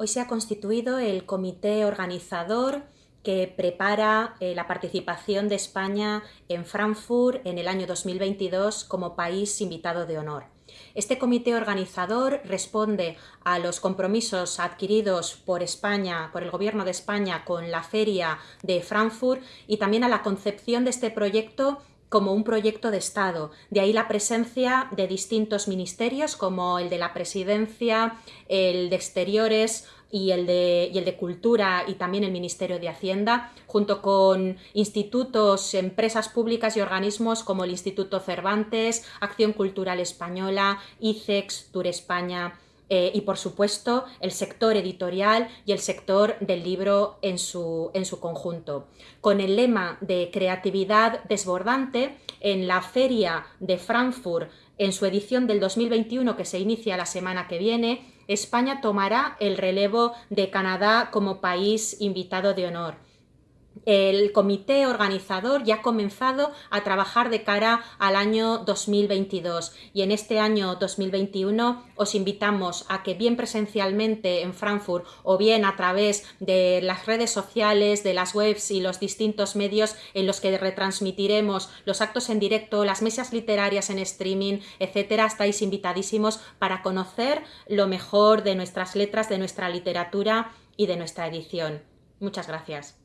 Hoy se ha constituido el comité organizador que prepara eh, la participación de España en Frankfurt en el año 2022 como país invitado de honor. Este comité organizador responde a los compromisos adquiridos por España, por el Gobierno de España con la Feria de Frankfurt y también a la concepción de este proyecto como un proyecto de Estado. De ahí la presencia de distintos ministerios como el de la Presidencia, el de Exteriores y el de, y el de Cultura y también el Ministerio de Hacienda, junto con institutos, empresas públicas y organismos como el Instituto Cervantes, Acción Cultural Española, ICEX, Tour España, eh, y por supuesto el sector editorial y el sector del libro en su, en su conjunto. Con el lema de creatividad desbordante, en la feria de Frankfurt, en su edición del 2021 que se inicia la semana que viene, España tomará el relevo de Canadá como país invitado de honor el comité organizador ya ha comenzado a trabajar de cara al año 2022 y en este año 2021 os invitamos a que bien presencialmente en Frankfurt o bien a través de las redes sociales, de las webs y los distintos medios en los que retransmitiremos los actos en directo, las mesas literarias en streaming, etcétera, estáis invitadísimos para conocer lo mejor de nuestras letras, de nuestra literatura y de nuestra edición. Muchas gracias.